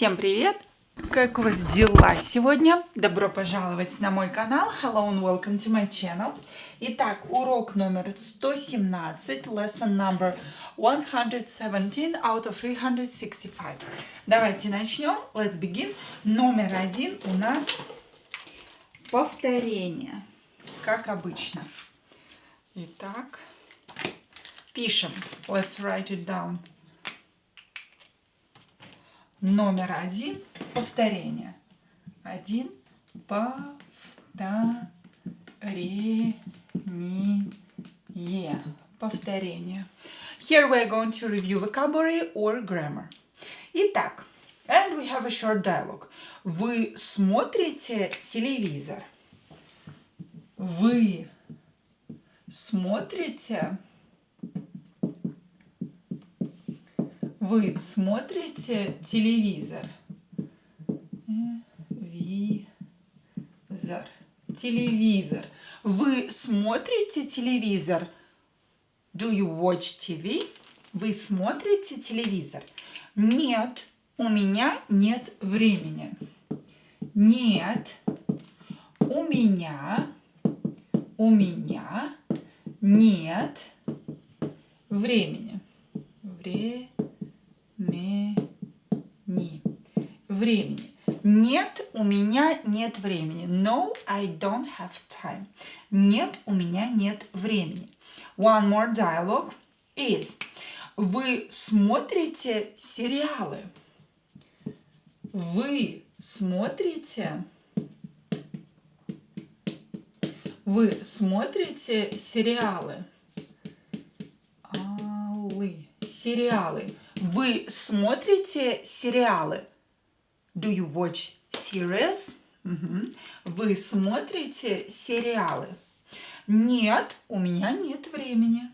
Всем привет! Как у вас дела сегодня? Добро пожаловать на мой канал. Hello and welcome to my channel. Итак, урок номер 117, lesson number 117 out of 365. Давайте начнем. Let's begin. Номер один у нас повторение, как обычно. Итак, пишем. Let's write it down. Номер один – повторение. Один – повторение. Повторение. Here we are going to review vocabulary or grammar. Итак, and we have a short dialogue. Вы смотрите телевизор? Вы смотрите Вы смотрите телевизор? Визор. Телевизор. Вы смотрите телевизор? Do you watch TV? Вы смотрите телевизор? Нет, у меня нет времени. Нет, у меня, у меня нет времени. Времени времени. Времени. Нет, у меня нет времени. No, I don't have time. Нет, у меня нет времени. One more dialogue is. Вы смотрите сериалы? Вы смотрите... Вы смотрите сериалы? Алы. Сериалы. Вы смотрите сериалы? Do you watch series? Угу. Вы смотрите сериалы? Нет, у меня нет времени.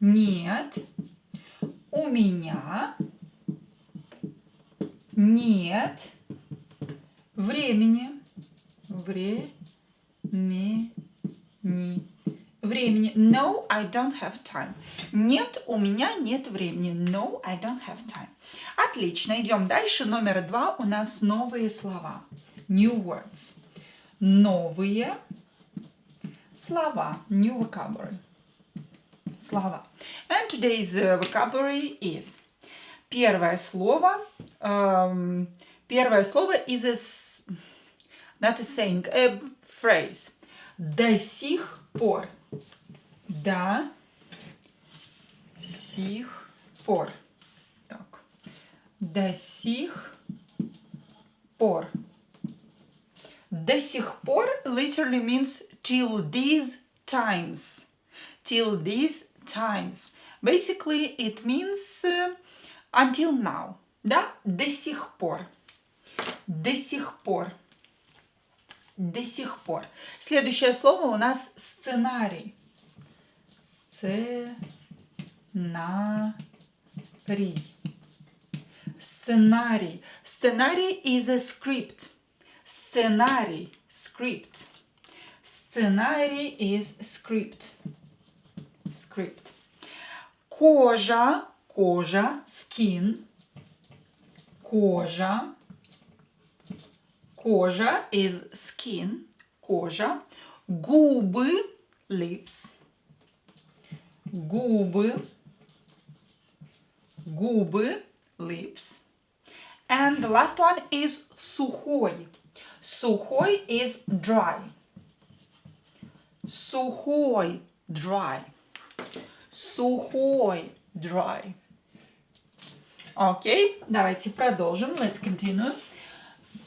Нет, у меня нет времени. Времени времени. No, I don't have time. Нет, у меня нет времени. No, I don't have time. Отлично, идем дальше. Номер два у нас новые слова. New words. Новые слова. New vocabulary. Слова. And today's uh, vocabulary is. Первое слово. Um, первое слово is a, not a saying, a phrase. До сих пор до сих пор. Так. До сих пор. До сих пор literally means till these times. Till these times. Basically, it means uh, until now. Да? До сих пор. До сих пор. До сих пор. Следующее слово у нас сценарий. Сценарий. Сценарий. Сценарий is a script. Сценарий. Script. Сценарий is script. Script. Кожа. Кожа. Skin. Кожа. Кожа is skin. Кожа. Губы. Lips губы, губы, lips. And the last one is сухой. Сухой is dry. Сухой, dry. Сухой, dry. Окей, okay, давайте продолжим. Let's continue.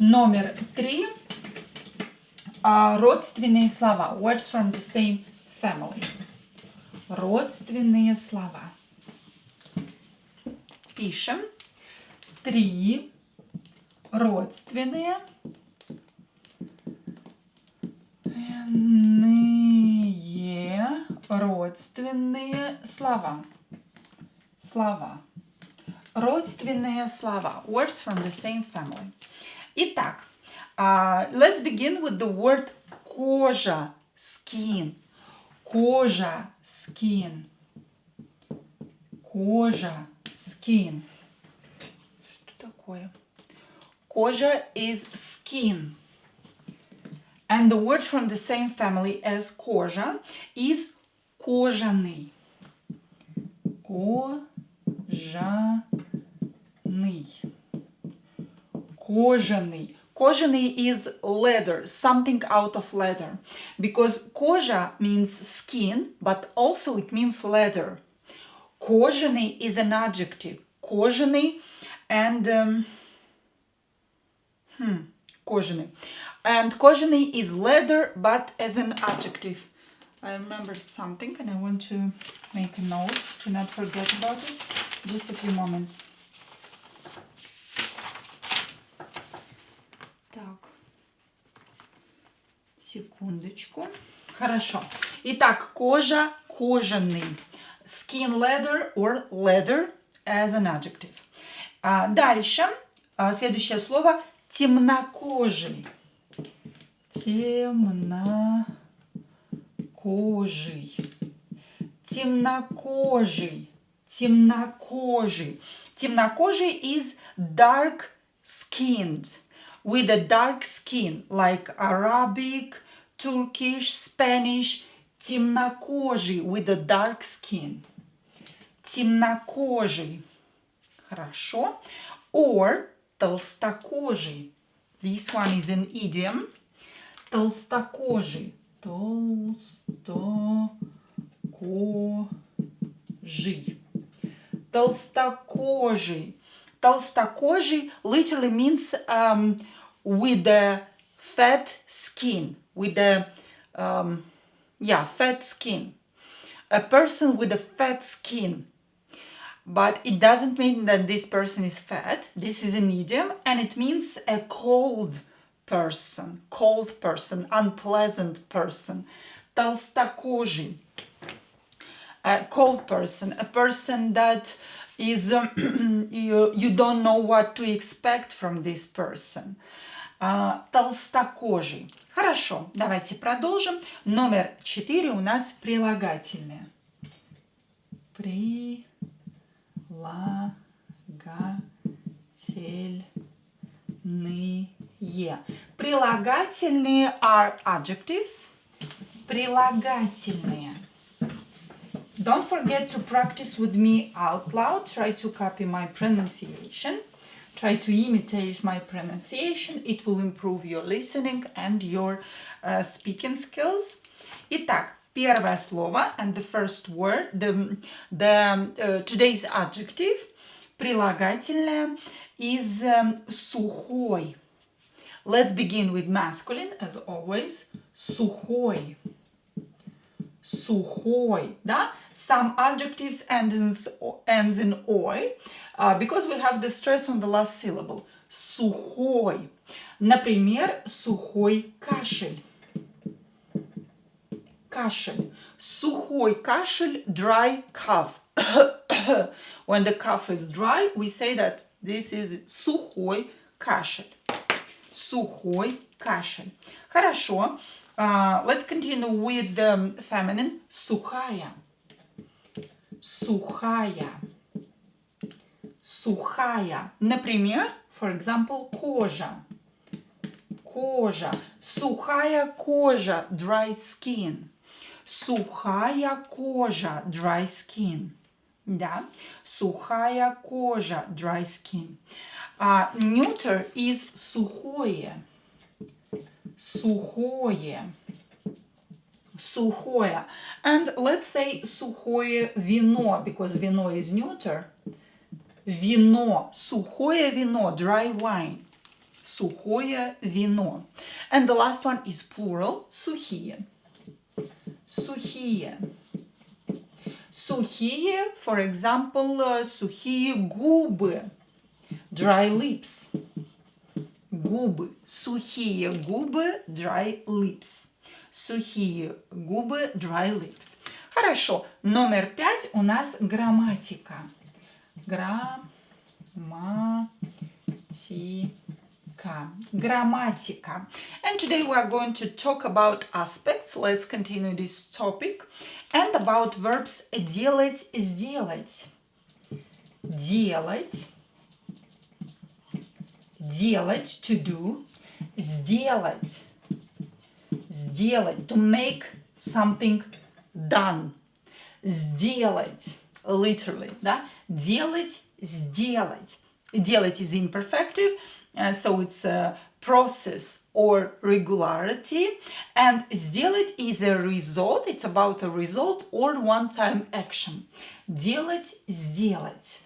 Номер три. Uh, родственные слова. Words from the same family родственные слова. Пишем три родственные родственные слова. Слова. Родственные слова. Words from the same family. Итак, uh, let's begin with the word кожа, skin. Кожа, skin. Кожа, skin. Что такое? Кожа is skin. And the word from the same family as кожа is кожаный. Кожаный. Кожаный. Кожаный is leather, something out of leather. Because кожа means skin, but also it means leather. Кожаный is an adjective. Кожаный and... Um, hmm, кожаный. And кожаный is leather, but as an adjective. I remembered something and I want to make a note to not forget about it. Just a few moments. Секундочку. Хорошо. Итак, кожа, кожаный. Skin leather or leather as an adjective. А, дальше. А, следующее слово темнокожий темнокожий, темнокожий, темнокожий. Темнокожий is dark skinned, with a dark skin, like Arabic, Turkish, Spanish. Темнокожий with a dark skin. Темнокожий. Хорошо. Or толстокожий. This one is an idiom. Толстокожий. Толстокожий. Толстокожий. Толстокожий literally means um, with the fat skin, with the, um, yeah, fat skin. A person with a fat skin. But it doesn't mean that this person is fat. This is an idiom and it means a cold person, cold person, unpleasant person, толстокожий, a cold person, a person that is, um, you, you don't know what to expect from this person. Uh, толстокожий. Хорошо, давайте продолжим. Номер четыре у нас прилагательное. Прилагательное. е. Прилагательные are adjectives. Прилагательные. Don't forget to practice with me out loud. Try to copy my pronunciation. Try to imitate my pronunciation. It will improve your listening and your uh, speaking skills. Итак, первое слово and the first word, the, the uh, today's adjective, прилагательное, is um, сухой. Let's begin with masculine, as always. Сухой. Сухой, да? Some adjectives end in, ends in ой, uh, because we have the stress on the last syllable. Сухой. Например, сухой кашель. Кашель. Сухой кашель, dry cough. when the cough is dry, we say that this is сухой кашель сухой кашель. Хорошо. Uh, let's continue with the feminine. Сухая. Сухая. Сухая. Например, for example, кожа. Кожа. Сухая кожа. Dry skin. Сухая кожа. Dry skin. Да? Сухая кожа. Dry skin. А neuter is сухое. Сухое. Сухое. And let's say сухое вино, because вино is neuter. Вино. Сухое вино. Dry wine. Сухое вино. And the last one is plural. Сухие. Сухие. Сухие, for example, сухие губы dry lips. Губы. Сухие губы, dry lips. Сухие губы, dry lips. Хорошо. Номер пять у нас грамматика. Грамматика. Грамматика. And today we are going to talk about aspects. Let's continue this topic. And about verbs делать, сделать. Делать Делать, to do. Сделать. Сделать, to make something done. Сделать, literally, да? Делать, сделать. Делать is imperfective, uh, so it's a process or regularity. And сделать is a result, it's about a result or one-time action. Делать, сделать.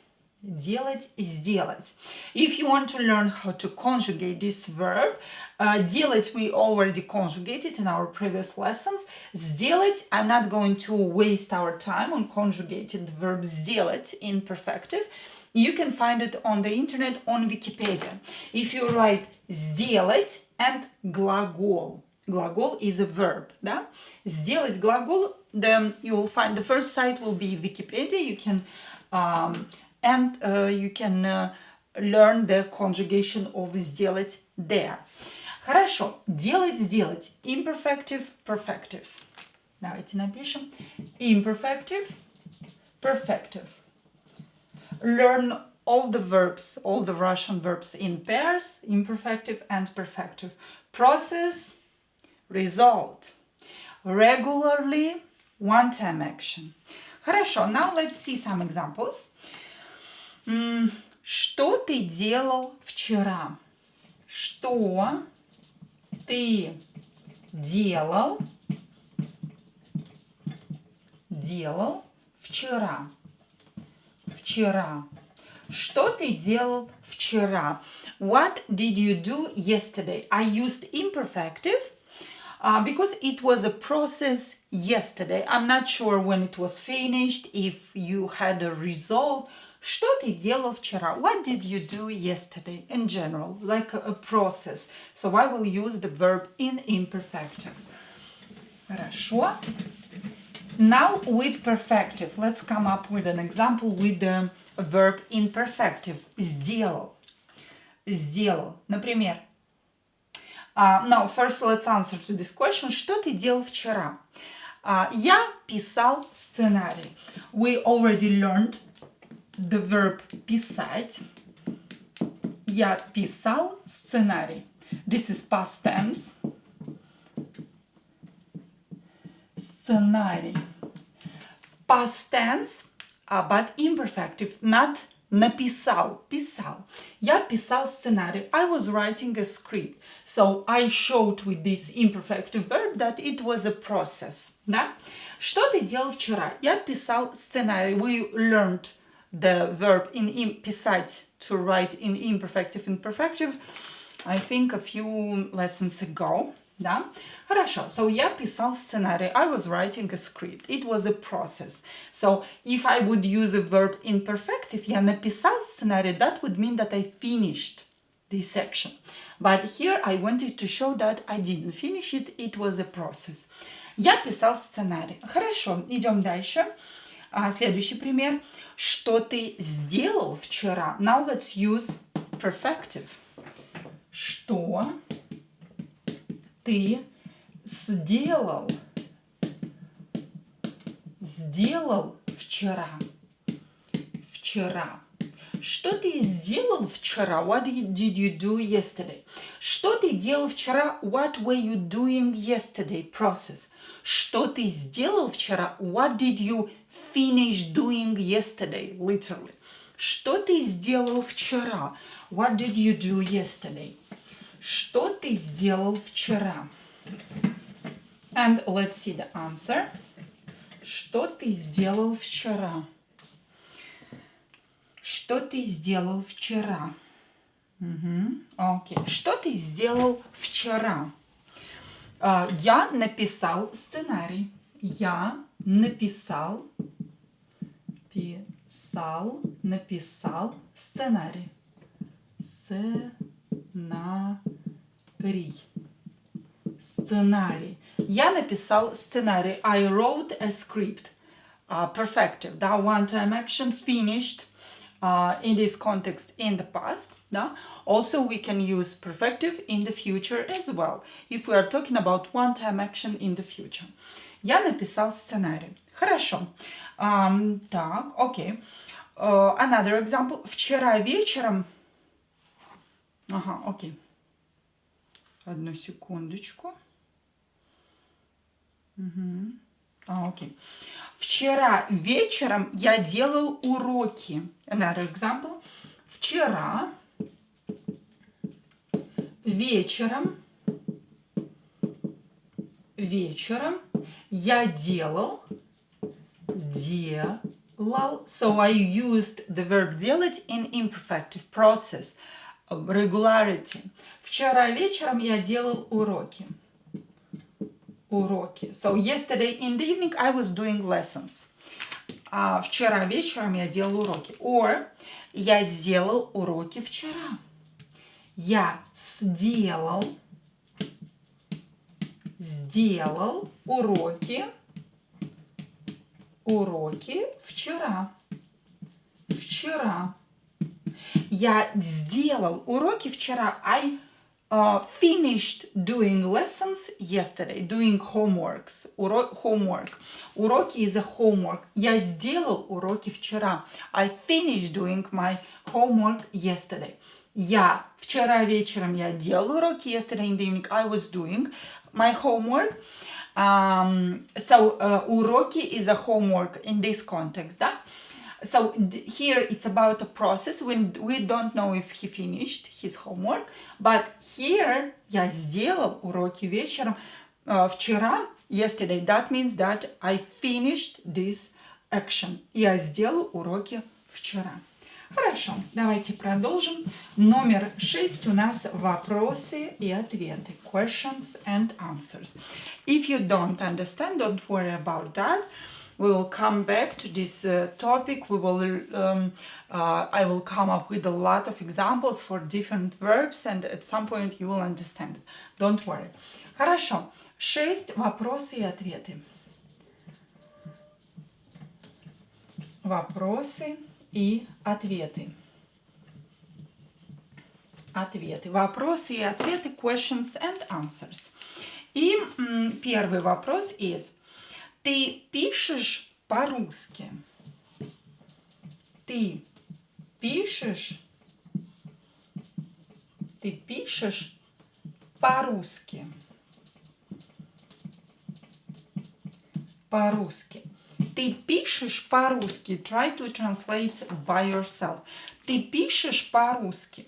Делать, сделать. If you want to learn how to conjugate this verb, uh, делать we already conjugated in our previous lessons. Сделать, I'm not going to waste our time on conjugated verb сделать in perfective. You can find it on the internet on Wikipedia. If you write сделать and глагол, глагол is a verb, да? Сделать глагол, then you will find the first site will be Wikipedia. You can um, and uh, you can uh, learn the conjugation of сделать there. Хорошо, делать, сделать. Imperfective, perfective. Давайте напишем. Imperfective, perfective. Learn all the verbs, all the Russian verbs in pairs, imperfective and perfective. Process, result. Regularly, one-time action. Хорошо, now let's see some examples. Что ты делал вчера? Что ты делал, делал вчера? Вчера. Что ты делал вчера? What did you do yesterday? I used imperfective uh, because it was a process yesterday. I'm not sure when it was finished, if you had a result. Что ты делал вчера? What did you do yesterday? In general, like a, a process. So I will use the verb in imperfective. Хорошо. Now with perfective, let's come up with an example with the verb in perfective. Сделал. Сделал. Например, uh, now first let's answer to this question. Что ты делал вчера? Uh, я писал сценарий. We already learned the verb писать. Я писал сценарий. This is past tense. Сценарий. Past tense, but imperfective, not написал, писал. Я писал сценарий. I was writing a script. So I showed with this imperfective verb that it was a process. Да? Что ты делал вчера? Я писал сценарий. We learned the verb in, in писать to write in imperfective imperfective I think a few lessons ago да? Хорошо, so я писал сценарий, I was writing a script, it was a process. So if I would use a verb imperfective, я написал сценарий, that would mean that I finished this section. But here I wanted to show that I didn't finish it, it was a process. Я писал сценарий. Хорошо, идем дальше. А, следующий пример. Что ты сделал вчера? Now let's use perfective. Что ты сделал? Сделал вчера. Вчера. Что ты сделал вчера? What did you do yesterday? Что ты делал вчера? What were you doing yesterday? Process. Что ты сделал вчера? What did you finish doing yesterday? Literally. Что ты сделал вчера? What did you do yesterday? Что ты сделал вчера? And let's see the answer. Что ты сделал вчера? Что ты сделал вчера? Окей. Что ты сделал вчера? Uh, я написал сценарий. Я написал, писал, написал сценарий. Сценарий. Сценарий. Я написал сценарий. I wrote a script. Uh, perfective. Да, one-time action finished. uh, in this context in the past. Да? Also, we can use perfective in the future as well, if we are talking about one-time action in the future. Я написал сценарий. Хорошо. Um, так, окей. Okay. Uh, another example. Вчера вечером Ага, окей. Одну секундочку. Угу. А, окей. Вчера вечером я делал уроки. Another example. Вчера вечером вечером я делал делал. So I used the verb делать in imperfective process regularity. Вчера вечером я делал уроки. Уроки. So yesterday in the evening I was doing lessons. А вчера вечером я делал уроки. Or я сделал уроки вчера. Я сделал сделал уроки уроки вчера. Вчера. Я сделал уроки вчера. I uh, finished doing lessons yesterday, doing homeworks, уро homework. Уроки is a homework. Я сделал уроки вчера. I finished doing my homework yesterday. Я вчера вечером я делал уроки. Yesterday in the evening I was doing my homework. Um, so uh, уроки is a homework in this context, да? So here it's about a process when we don't know if he finished his homework, but here я сделал уроки вечером uh, вчера, yesterday. That means that I finished this action. Я сделал уроки вчера. Хорошо, давайте продолжим. Номер шесть у нас вопросы и ответы. Questions and answers. If you don't understand, don't worry about that. we will come back to this uh, topic. We will, um, uh, I will come up with a lot of examples for different verbs and at some point you will understand. Don't worry. Хорошо. Шесть вопросы и ответы. Вопросы и ответы. Ответы. Вопросы и ответы. Questions and answers. И первый вопрос is Ты пишешь по-русски? Ты пишешь? Ты пишешь по-русски? По-русски. Ты пишешь по-русски. Try to translate by yourself. Ты пишешь по-русски.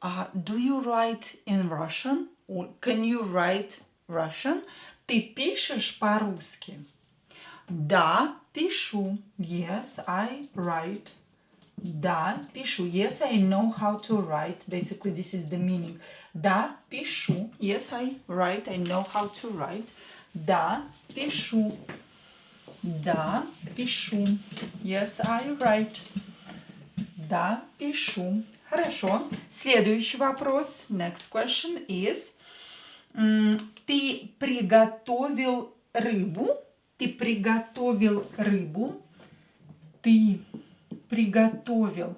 Uh, do you write in Russian? Or can you write Russian? Ты пишешь по-русски? Да, пишу. Yes, I write. Да, пишу. Yes, I know how to write. Basically, this is the meaning. Да, пишу. Yes, I write. I know how to write. Да, пишу. Да, пишу. Yes, I write. Да, пишу. Хорошо. Следующий вопрос. Next question is ты приготовил рыбу, ты приготовил рыбу, ты приготовил,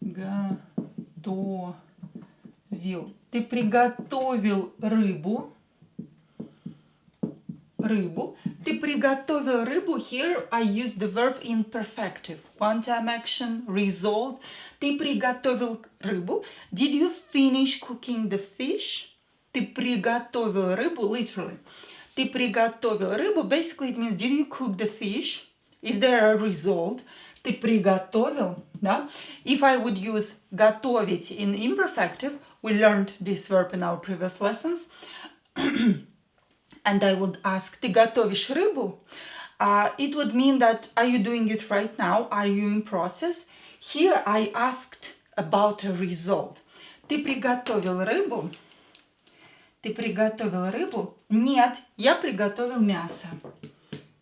готовил, ты приготовил рыбу, рыбу, ты приготовил рыбу, here I use the verb imperfective, one time action, result, ты приготовил рыбу, did you finish cooking the fish? Ты приготовил рыбу, literally. Ты приготовил рыбу, basically it means, did you cook the fish? Is there a result? Ты приготовил, да? If I would use готовить in imperfective, we learned this verb in our previous lessons. and I would ask, ты готовишь рыбу? Uh, it would mean that, are you doing it right now? Are you in process? Here I asked about a result. Ты приготовил рыбу? Ты приготовил рыбу? Нет, я приготовил мясо.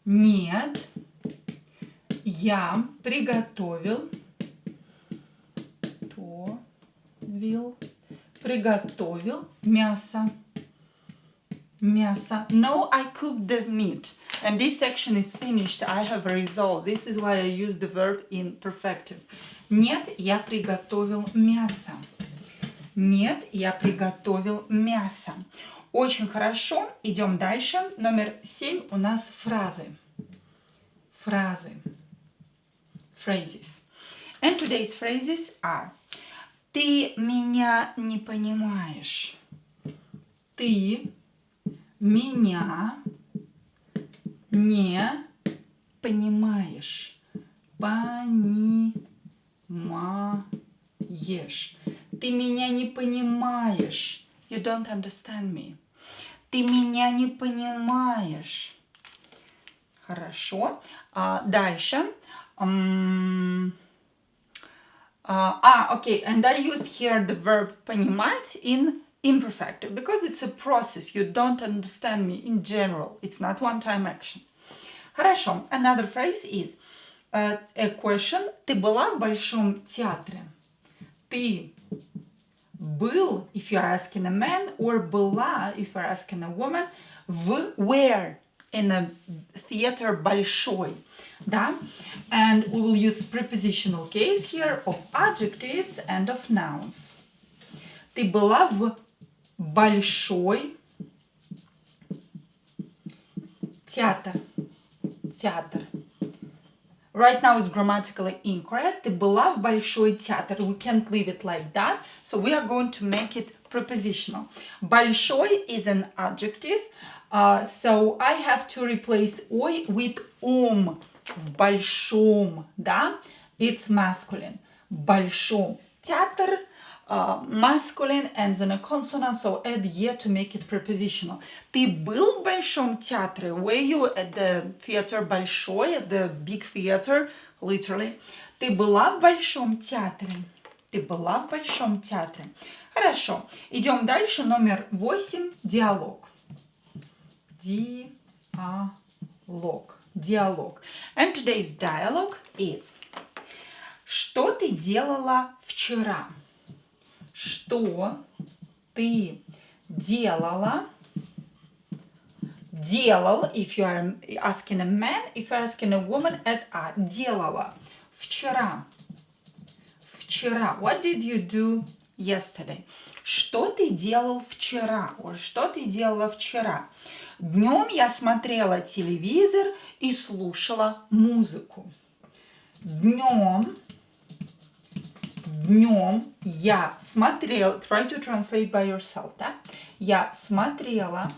Нет, я приготовил вил, приготовил мясо. Мясо. No, I cooked the meat. And this section is finished. I have resolved. This is why I use the verb in perfective. Нет, я приготовил мясо. Нет, я приготовил мясо. Очень хорошо. Идем дальше. Номер семь у нас фразы. Фразы. Phrases. And today's phrases are Ты меня не понимаешь. Ты меня не понимаешь. Понимаешь. Ты меня не понимаешь. You don't understand me. Ты меня не понимаешь. Хорошо. А, дальше. Um, uh, ah, okay. And I used here the verb понимать in imperfective because it's a process. You don't understand me in general. It's not one-time action. Хорошо. Another phrase is uh, a question. Ты была в большом театре? Ты был, if you're asking a man, or была, if you're asking a woman, в where? In a theater большой. Да? And we will use prepositional case here of adjectives and of nouns. Ты была в большой театр. Театр. Right now it's grammatically incorrect. Ты была в большой театр. We can't leave it like that. So we are going to make it prepositional. Большой is an adjective. Uh, so I have to replace ой with ом. В большом, да? It's masculine. Большом. Театр uh, masculine ends in a consonant, so add ye to make it prepositional. Ты был в Большом театре? Were you at the theater Большой, at the big theater, literally? Ты была в Большом театре? Ты была в Большом театре? Хорошо. Идем дальше. Номер восемь. Диалог. Диалог. Диалог. And today's dialogue is Что ты делала вчера? Что ты делала, делал, if you are asking a man, if you are asking a woman, это а, делала. Вчера. Вчера. What did you do yesterday? Что ты делал вчера? Что ты делала вчера? Днем я смотрела телевизор и слушала музыку. Днем днем я смотрела, try to translate by yourself, да? Я смотрела,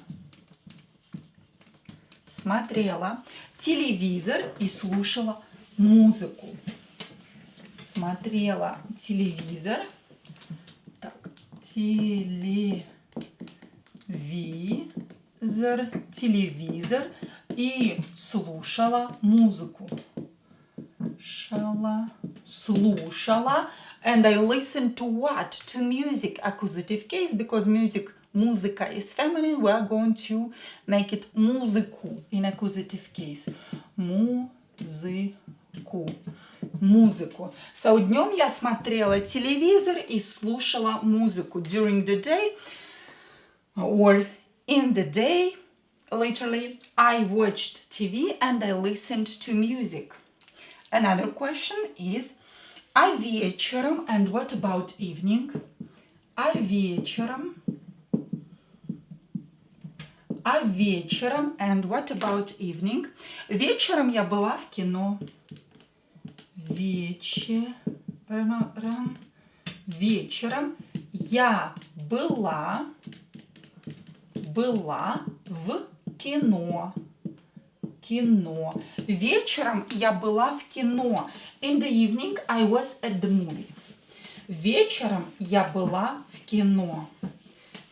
смотрела телевизор и слушала музыку. Смотрела телевизор. Так, телевизор, телевизор и слушала музыку. Шала, слушала and I listen to what? To music, accusative case, because music, muzika is feminine, we are going to make it muziku in accusative case. Музыку. Музыку. So, днем я смотрела телевизор и слушала музыку. During the day or in the day, literally, I watched TV and I listened to music. Another question is, А вечером, and what about evening? А вечером, а вечером, and what about evening? Вечером я была в кино. Вечером, вечером я была, была в кино кино. Вечером я была в кино. In the evening I was at the movie. Вечером я была в кино.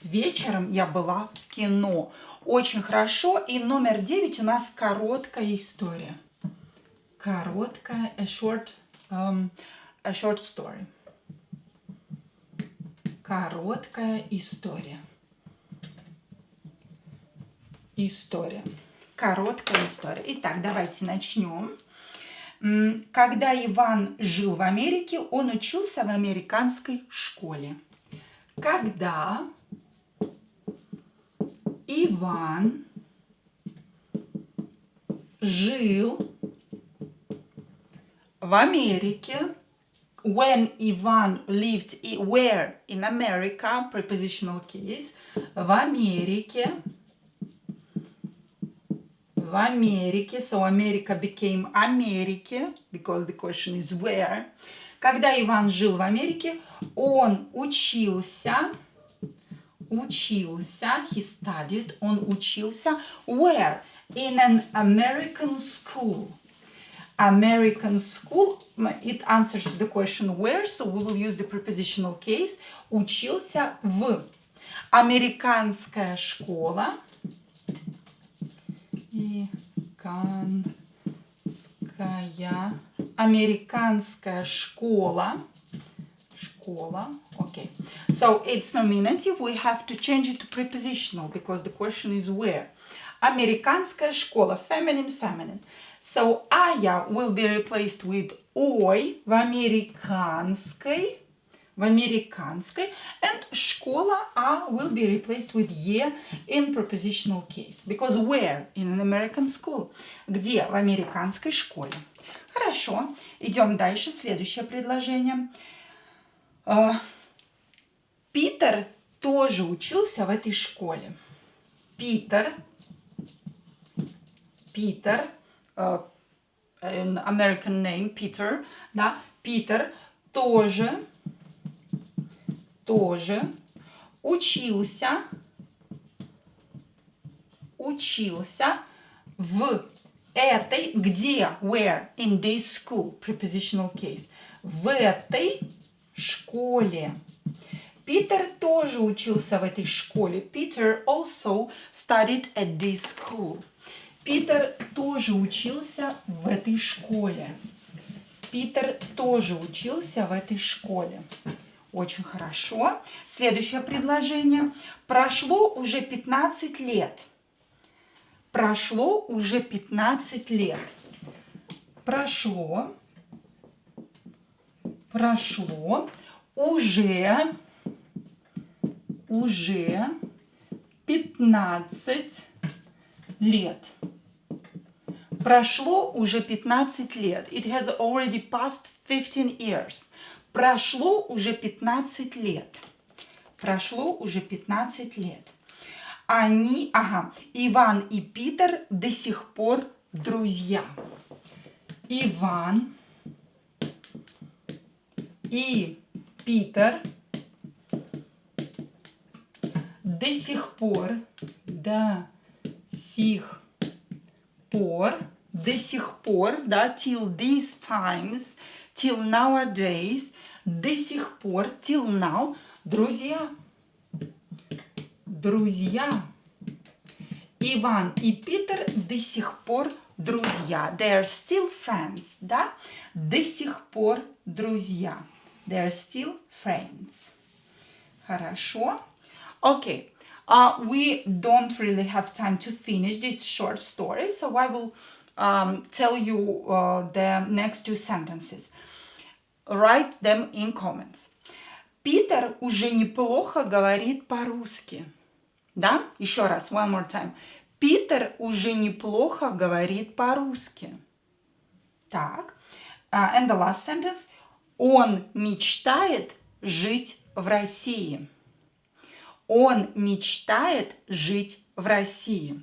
Вечером я была в кино. Очень хорошо. И номер девять у нас короткая история. Короткая, a short, um, a short story. Короткая история. История короткая история. Итак, давайте начнем. Когда Иван жил в Америке, он учился в американской школе. Когда Иван жил в Америке, when Ivan lived where in America, prepositional case, в Америке, в Америке. So America became Америки, because the question is where. Когда Иван жил в Америке, он учился, учился, he studied, он учился, where? In an American school. American school, it answers the question where, so we will use the prepositional case. Учился в. Американская школа. Американская, американская школа. Школа. Okay. So it's nominative. We have to change it to prepositional because the question is where. Американская школа. Feminine, feminine. So Aya will be replaced with ой в американской, в американской, and школа А will be replaced with е in prepositional case. Because where in an American school? Где? В американской школе. Хорошо, идем дальше. Следующее предложение. Uh, Питер тоже учился в этой школе. Питер, Питер an American name, Peter, да, Питер тоже, тоже учился, учился в этой, где, where, in this school, prepositional case, в этой школе. Питер тоже учился в этой школе. Peter also studied at this school. Питер тоже учился в этой школе. Питер тоже учился в этой школе. Очень хорошо. Следующее предложение. Прошло уже 15 лет. Прошло уже 15 лет. Прошло. Прошло. Уже. Уже 15 лет. Прошло уже 15 лет. It has already passed 15 years. Прошло уже 15 лет. Прошло уже 15 лет. Они, ага, Иван и Питер до сих пор друзья. Иван и Питер до сих пор, до сих пор, до сих пор, да, till these times, till nowadays, до сих пор, till now, друзья. Друзья. Иван и Питер до сих пор друзья. They are still friends, да? До сих пор друзья. They are still friends. Хорошо. Окей. Okay. Uh, we don't really have time to finish this short story, so I will um, tell you uh, the next two sentences. Write them in comments. Питер уже неплохо говорит по-русски. Да? Еще раз, one more time. Питер уже неплохо говорит по-русски. Так. Uh, and the last sentence. Он мечтает жить в России. Он мечтает жить в России.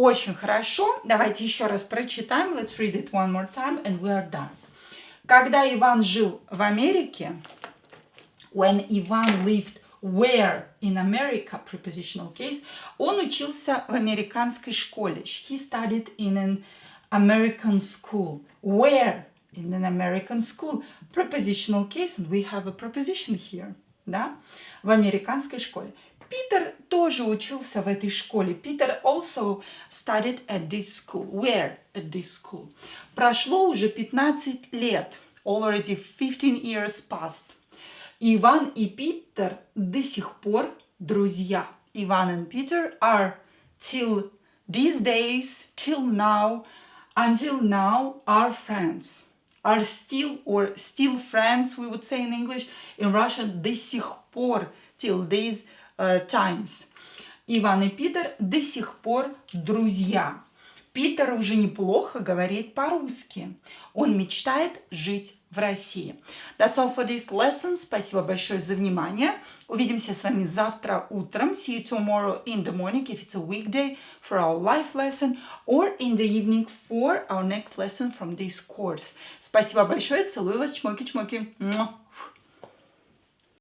Очень хорошо. Давайте еще раз прочитаем. Let's read it one more time and we are done. Когда Иван жил в Америке, when Ivan lived where in America, prepositional case, он учился в американской школе. He studied in an American school. Where? In an American school. Prepositional case, and we have a preposition here. Да? в американской школе. Питер тоже учился в этой школе. Питер also studied at this school. Where at this school? Прошло уже 15 лет. Already 15 years passed. Иван и Питер до сих пор друзья. Иван and Peter are till these days, till now, until now are friends. Are still or still friends, we would say in English. In Russian, до сих пор, till these uh, times. Иван и Питер до сих пор друзья. Питер уже неплохо говорит по-русски. Он мечтает жить в России. That's all for this lesson. Спасибо большое за внимание. Увидимся с вами завтра утром. See you tomorrow in the morning if it's a weekday for our life lesson or in the evening for our next lesson from this course. Спасибо большое. Целую вас. Чмоки-чмоки.